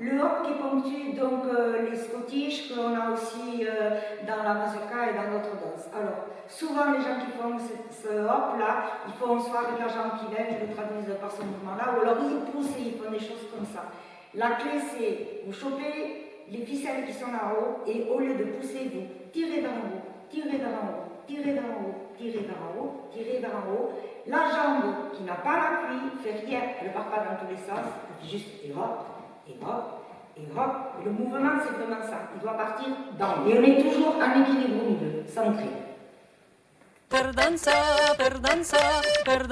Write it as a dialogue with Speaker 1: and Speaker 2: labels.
Speaker 1: Le hop qui ponctue donc euh, les scottish qu'on a aussi euh, dans la mazurka et dans d'autres danses. Alors, souvent les gens qui font ce, hop là, ils font soit avec la jambe qui lève, je le traduis par ce mouvement là, ou alors ils poussent et ils font des choses comme ça. La clé c'est, vous chopez les ficelles qui sont là-haut et au lieu de pousser, vous tirez vers en haut, tirez vers en haut, tirez vers en haut, tirez vers en haut, tirez vers en haut. La jambe qui n'a pas l'appui fait rien, elle ne part pas dans tous les sens, juste et hop, et hop, et hop. Le mouvement, c'est vraiment ça. Il doit partir dans. Et on est toujours en équilibre au milieu, centré.
Speaker 2: Per per dansa, per.